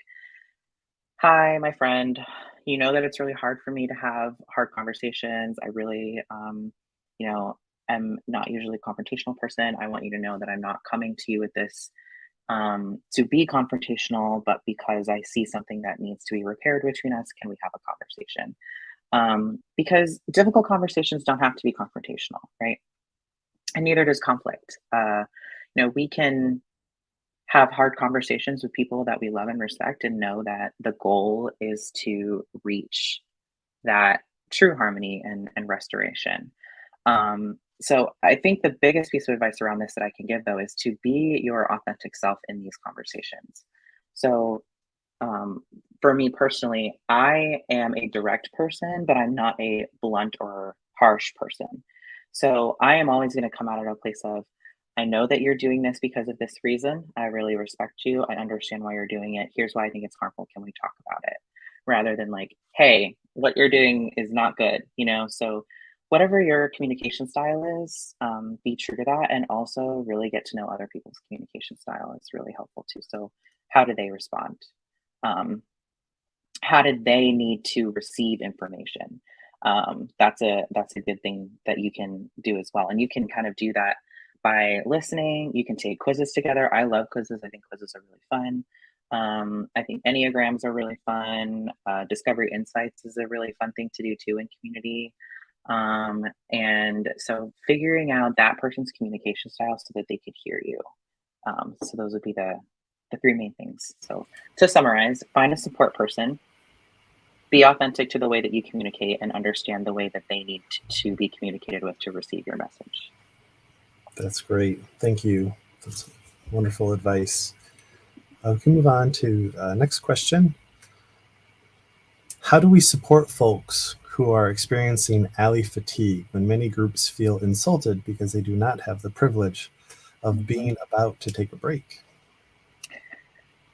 hi, my friend, you know that it's really hard for me to have hard conversations. I really, um, you know, am not usually a confrontational person. I want you to know that I'm not coming to you with this um, to be confrontational, but because I see something that needs to be repaired between us, can we have a conversation? um, because difficult conversations don't have to be confrontational, right? And neither does conflict. Uh, you know, we can have hard conversations with people that we love and respect and know that the goal is to reach that true harmony and, and restoration. Um, so I think the biggest piece of advice around this that I can give though is to be your authentic self in these conversations. So um, for me personally, I am a direct person, but I'm not a blunt or harsh person. So I am always going to come out of a place of, I know that you're doing this because of this reason. I really respect you. I understand why you're doing it. Here's why I think it's harmful. Can we talk about it? Rather than like, hey, what you're doing is not good, you know? So whatever your communication style is, um, be true to that and also really get to know other people's communication style. It's really helpful too. So how do they respond? Um, how did they need to receive information? Um, that's a that's a good thing that you can do as well, and you can kind of do that by listening. You can take quizzes together. I love quizzes. I think quizzes are really fun. Um, I think enneagrams are really fun. Uh, Discovery Insights is a really fun thing to do too in community. Um, and so figuring out that person's communication style so that they could hear you. Um, so those would be the the three main things. So to summarize, find a support person be authentic to the way that you communicate and understand the way that they need to be communicated with to receive your message. That's great. Thank you. That's wonderful advice. Uh, we can move on to uh, next question. How do we support folks who are experiencing ally fatigue when many groups feel insulted because they do not have the privilege of being about to take a break?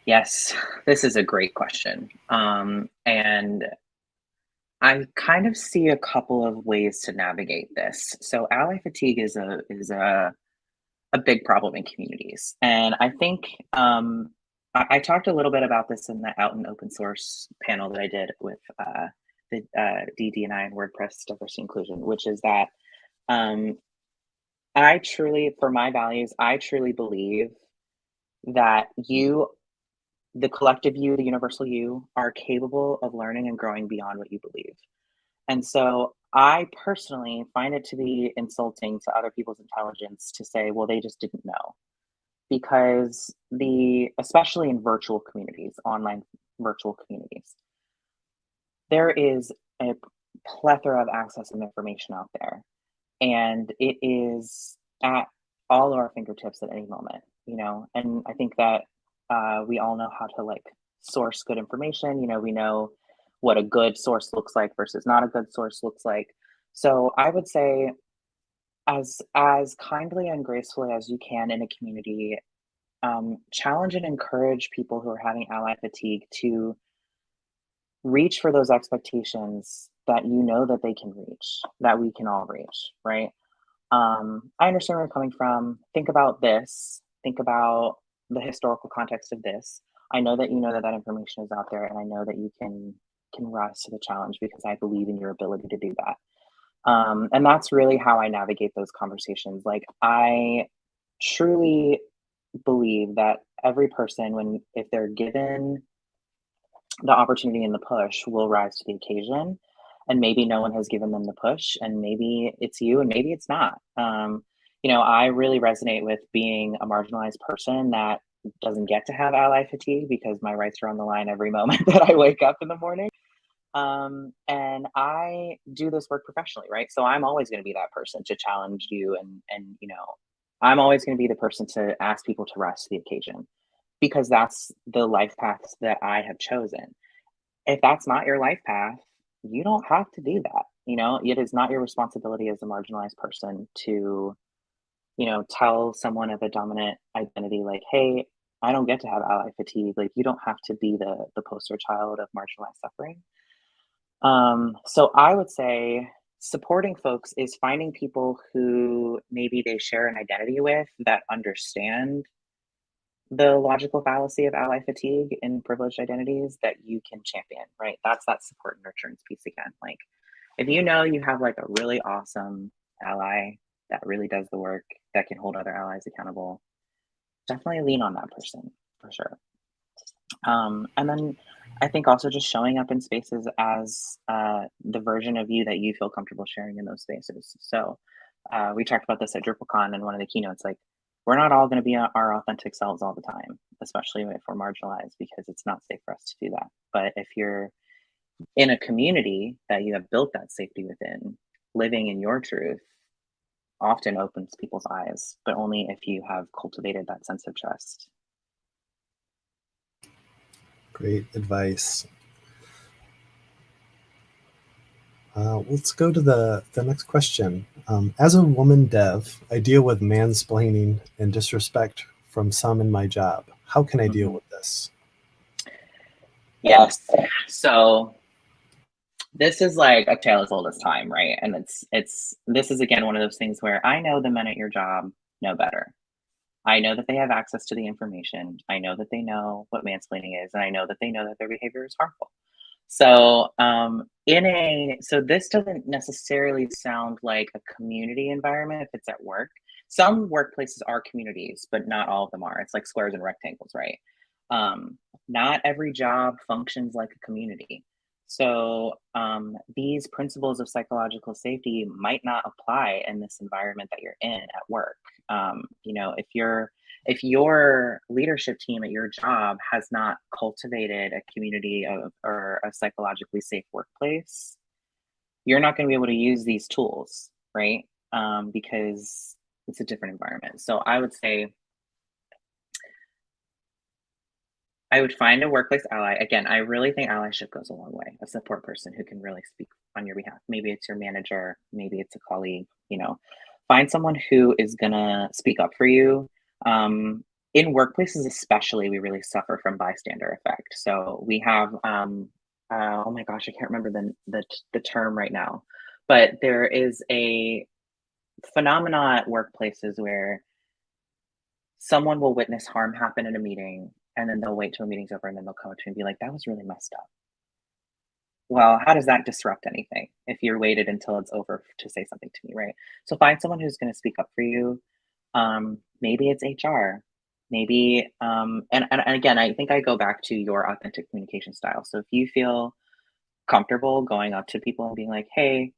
Yes, this is a great question. Um, and I kind of see a couple of ways to navigate this. So ally fatigue is a is a a big problem in communities. And I think um, I, I, talked a little bit about this in the out and open source panel that I did with uh, the uh, DD&I and WordPress diversity inclusion, which is that um, I truly, for my values, I truly believe that you the collective you, the universal you, are capable of learning and growing beyond what you believe. And so I personally find it to be insulting to other people's intelligence to say, well, they just didn't know. Because the, especially in virtual communities, online virtual communities, there is a plethora of access and information out there. And it is at all of our fingertips at any moment, you know? And I think that uh, we all know how to like source good information. You know, we know what a good source looks like versus not a good source looks like. So I would say as as kindly and gracefully as you can in a community, um, challenge and encourage people who are having ally fatigue to reach for those expectations that you know that they can reach, that we can all reach, right? Um, I understand where you're coming from. Think about this. Think about the historical context of this. I know that you know that that information is out there, and I know that you can can rise to the challenge because I believe in your ability to do that. Um, and that's really how I navigate those conversations. Like I truly believe that every person, when if they're given the opportunity and the push, will rise to the occasion. And maybe no one has given them the push, and maybe it's you, and maybe it's not. Um, you know, I really resonate with being a marginalized person that doesn't get to have ally fatigue because my rights are on the line every moment that I wake up in the morning. Um, and I do this work professionally, right? So I'm always going to be that person to challenge you and and you know, I'm always going to be the person to ask people to rise to the occasion because that's the life paths that I have chosen. If that's not your life path, you don't have to do that. You know, it is not your responsibility as a marginalized person to you know, tell someone of a dominant identity like, "Hey, I don't get to have ally fatigue." Like, you don't have to be the the poster child of marginalized suffering. Um, so I would say supporting folks is finding people who maybe they share an identity with that understand the logical fallacy of ally fatigue in privileged identities that you can champion, right? That's that support and nurturance piece again. Like, if you know you have like a really awesome ally that really does the work, that can hold other allies accountable, definitely lean on that person for sure. Um, and then I think also just showing up in spaces as uh, the version of you that you feel comfortable sharing in those spaces. So uh, we talked about this at DrupalCon in one of the keynotes. Like, we're not all going to be our authentic selves all the time, especially if we're marginalized, because it's not safe for us to do that. But if you're in a community that you have built that safety within, living in your truth, often opens people's eyes, but only if you have cultivated that sense of trust. Great advice. Uh, let's go to the, the next question. Um, as a woman dev, I deal with mansplaining and disrespect from some in my job. How can I deal mm-hmm. with this? Yes. So this is like a tale as old as time, right? And it's it's this is again one of those things where I know the men at your job know better. I know that they have access to the information. I know that they know what mansplaining is, and I know that they know that their behavior is harmful. So, um, in a so this doesn't necessarily sound like a community environment if it's at work. Some workplaces are communities, but not all of them are. It's like squares and rectangles, right? Um, not every job functions like a community. So um, these principles of psychological safety might not apply in this environment that you're in at work. Um, you know, if you're if your leadership team at your job has not cultivated a community of or a psychologically safe workplace, you're not going to be able to use these tools, right? Um, because it's a different environment. So I would say I would find a workplace ally. Again, I really think allyship goes a long way. A support person who can really speak on your behalf. Maybe it's your manager, maybe it's a colleague, you know. Find someone who is gonna speak up for you. Um, in workplaces, especially, we really suffer from bystander effect. So we have, um, uh, oh my gosh, I can't remember the, the, the term right now, but there is a phenomena at workplaces where someone will witness harm happen in a meeting and then they'll wait till meeting's over and then they'll come up to me and be like, that was really messed up. Well, how does that disrupt anything if you're waited until it's over to say something to me, right? So find someone who's going to speak up for you. Um, maybe it's HR. Maybe, um, and, and, and again, I think I go back to your authentic communication style. So if you feel comfortable going up to people and being like, hey,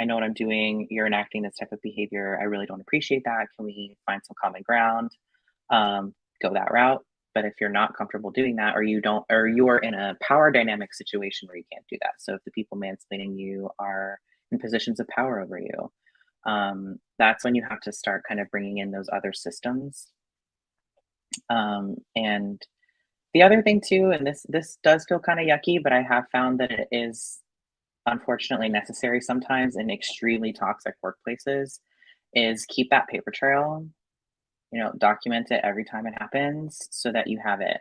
I know what I'm doing. You're enacting this type of behavior. I really don't appreciate that. Can we find some common ground? Um, go that route. But if you're not comfortable doing that, or you don't, or you are in a power dynamic situation where you can't do that. So if the people mansplaining you are in positions of power over you, um, that's when you have to start kind of bringing in those other systems. Um, and the other thing too, and this this does feel kind of yucky, but I have found that it is unfortunately necessary sometimes in extremely toxic workplaces, is keep that paper trail. You know, document it every time it happens so that you have it.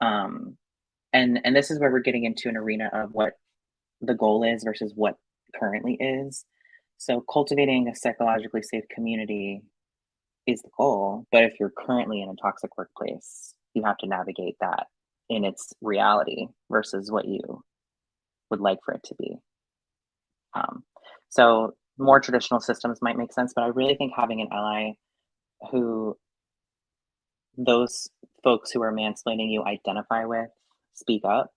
Um, and and this is where we're getting into an arena of what the goal is versus what currently is. So cultivating a psychologically safe community is the goal. But if you're currently in a toxic workplace, you have to navigate that in its reality versus what you would like for it to be. Um, so more traditional systems might make sense, but I really think having an ally who those folks who are mansplaining you identify with speak up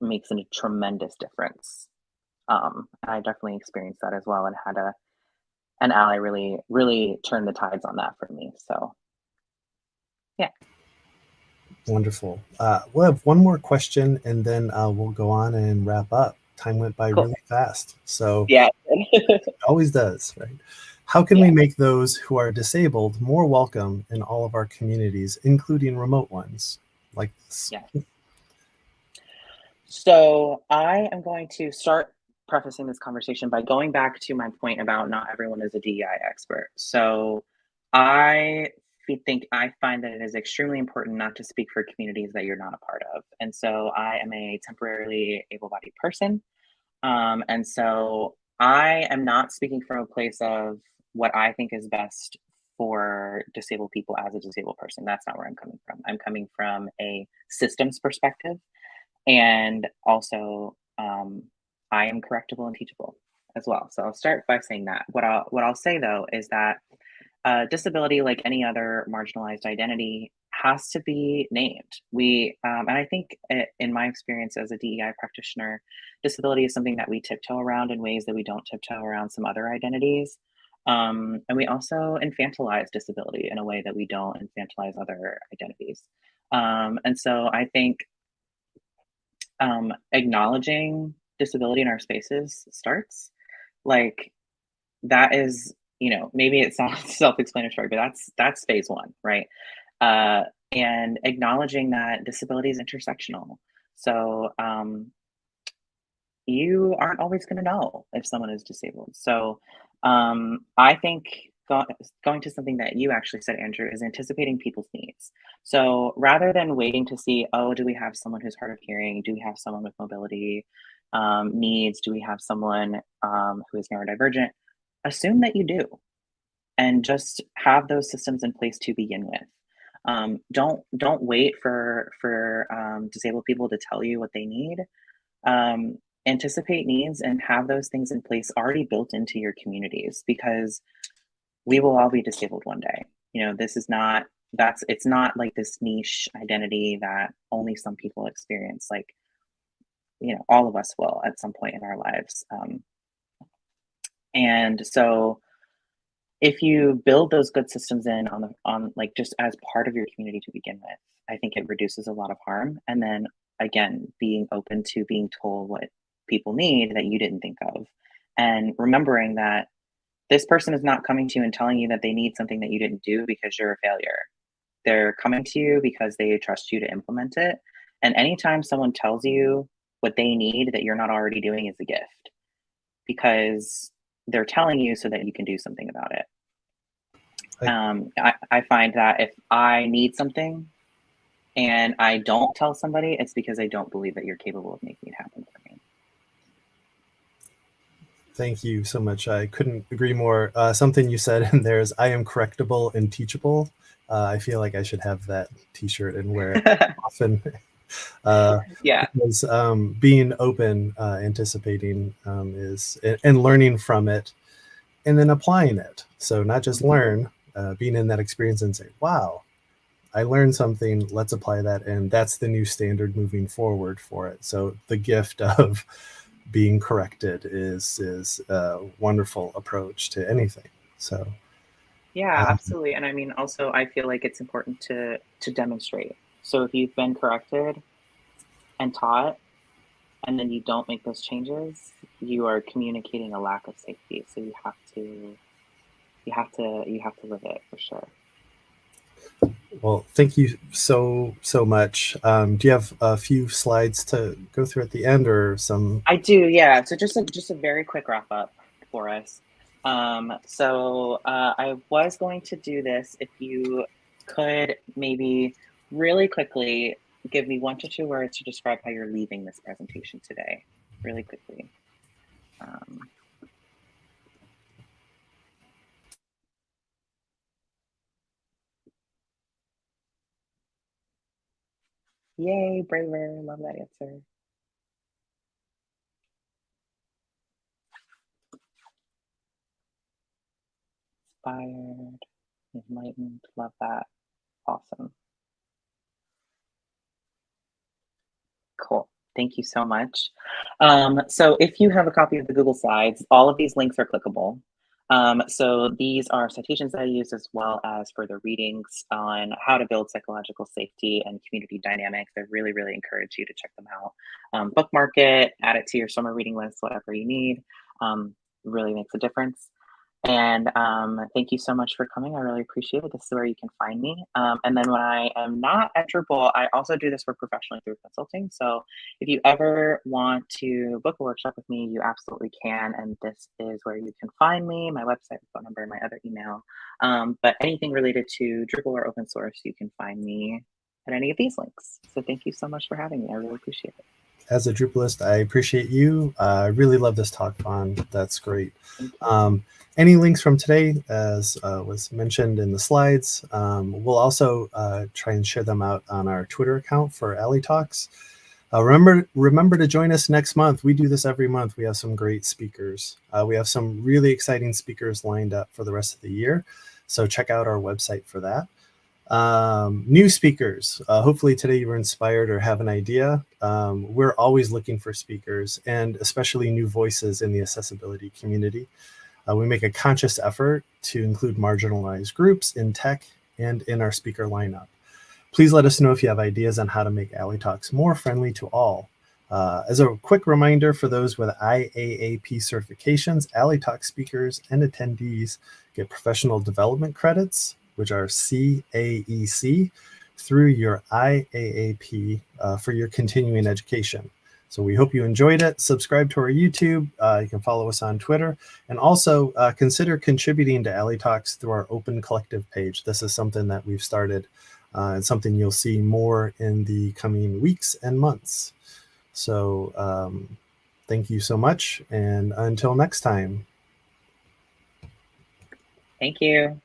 makes a tremendous difference. Um, I definitely experienced that as well and had a an ally really really turn the tides on that for me. So yeah. Wonderful. Uh, we'll have one more question and then uh, we'll go on and wrap up. Time went by cool. really fast. So yeah, it always does, right? How can yeah. we make those who are disabled more welcome in all of our communities, including remote ones like this? Yeah. So I am going to start prefacing this conversation by going back to my point about not everyone is a DEI expert. So I think I find that it is extremely important not to speak for communities that you're not a part of. And so I am a temporarily able bodied person. Um, and so I am not speaking from a place of what I think is best for disabled people as a disabled person. That's not where I'm coming from. I'm coming from a systems perspective. And also, um, I am correctable and teachable as well. So I'll start by saying that. What I'll what I'll say though is that uh, disability, like any other marginalized identity, has to be named. We, um, and I think it, in my experience as a DEI practitioner, disability is something that we tiptoe around in ways that we don't tiptoe around some other identities. Um, and we also infantilize disability in a way that we don't infantilize other identities. Um, and so I think um, acknowledging disability in our spaces starts like that is you know, maybe it sounds self-explanatory, but that's that's phase one, right? Uh, and acknowledging that disability is intersectional. So um, you aren't always going to know if someone is disabled. So um, I think go going to something that you actually said, Andrew, is anticipating people's needs. So rather than waiting to see, oh, do we have someone who's hard of hearing? Do we have someone with mobility um, needs? Do we have someone um, who is neurodivergent? Assume that you do and just have those systems in place to begin with. Um, don't don't wait for for um, disabled people to tell you what they need. Um, anticipate needs and have those things in place already built into your communities because we will all be disabled one day. You know this is not that's it's not like this niche identity that only some people experience like you know all of us will at some point in our lives. Um, and so if you build those good systems in on the on like just as part of your community to begin with, I think it reduces a lot of harm. And then again, being open to being told what people need that you didn't think of. And remembering that this person is not coming to you and telling you that they need something that you didn't do because you're a failure. They're coming to you because they trust you to implement it. And anytime someone tells you what they need that you're not already doing is a gift because they're telling you so that you can do something about it. Um, I, I find that if I need something and I don't tell somebody, it's because I don't believe that you're capable of making it happen for me. Thank you so much. I couldn't agree more. Uh, something you said in there is I am correctable and teachable. Uh, I feel like I should have that t-shirt and wear it often. Uh, yeah. Because um, being open, uh, anticipating um, is, and learning from it, and then applying it. So not just learn, uh, being in that experience and say, wow, I learned something, let's apply that. And that's the new standard moving forward for it. So the gift of being corrected is is a wonderful approach to anything. So Yeah, absolutely. And I mean, also, I feel like it's important to to demonstrate. So if you've been corrected and taught, and then you don't make those changes, you are communicating a lack of safety. So you have to you have to you have to live it for sure. well, thank you so so much. Um, do you have a few slides to go through at the end, or some? I do, yeah. So just a just a very quick wrap up for us. Um, so uh, I was going to do this if you could maybe really quickly give me one to two words to describe how you're leaving this presentation today, really quickly. Um, yay, braver, love that answer. Inspired, enlightened, love that. Awesome. Cool. Thank you so much. Um, so if you have a copy of the Google Slides, all of these links are clickable. Um, so these are citations that I use as well as further readings on how to build psychological safety and community dynamics. I really, really encourage you to check them out. Um, bookmark it, add it to your summer reading list, whatever you need. Um, really makes a difference. And um, thank you so much for coming. I really appreciate it. This is where you can find me. Um, and then when I am not at Drupal, I also do this work professionally through consulting. So if you ever want to book a workshop with me, you absolutely can. And this is where you can find me, my website, phone number, my other email. Um, but anything related to Drupal or open source, you can find me at any of these links. So thank you so much for having me. I really appreciate it. As a Drupalist, I appreciate you. Uh, I really love this talk, Von. That's great. Um, any links from today, as uh, was mentioned in the slides, um, we'll also uh, try and share them out on our Twitter account for A11y Talks. Uh, remember, remember to join us next month. We do this every month. We have some great speakers. Uh, we have some really exciting speakers lined up for the rest of the year. So check out our website for that. Um, new speakers. Uh, hopefully today you were inspired or have an idea. Um, we're always looking for speakers and especially new voices in the accessibility community. Uh, we make a conscious effort to include marginalized groups in tech and in our speaker lineup. Please let us know if you have ideas on how to make A11y Talks more friendly to all. Uh, as a quick reminder for those with IAAP certifications, A11y Talk speakers and attendees get professional development credits, which are CAEC, through your IAAP uh, for your continuing education. So we hope you enjoyed it. Subscribe to our YouTube. Uh, you can follow us on Twitter. And also uh, consider contributing to A11y Talks through our open collective page. This is something that we've started uh, and something you'll see more in the coming weeks and months. So um, thank you so much. And until next time. Thank you.